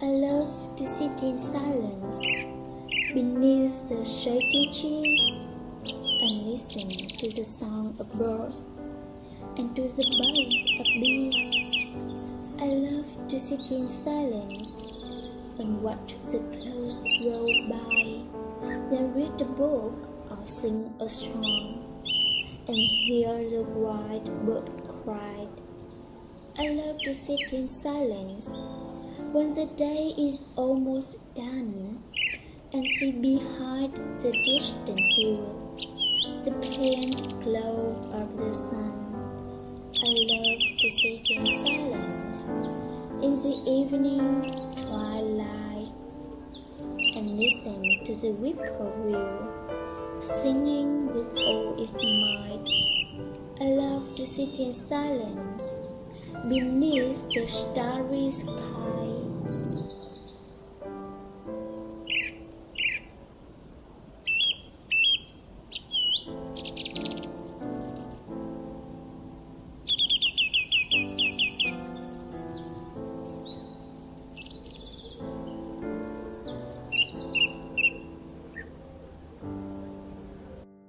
to sit in silence beneath the shady trees and listen to the song of birds and to the buzz of bees. I love to sit in silence and watch the clouds roll by, then read a book or sing a song and hear the white bird cry. I love to sit in silence when the day is almost done and see behind the distant hill the faint glow of the sun. I love to sit in silence in the evening twilight and listen to the whippoorwill singing with all its might. I love to sit in silence beneath the starry sky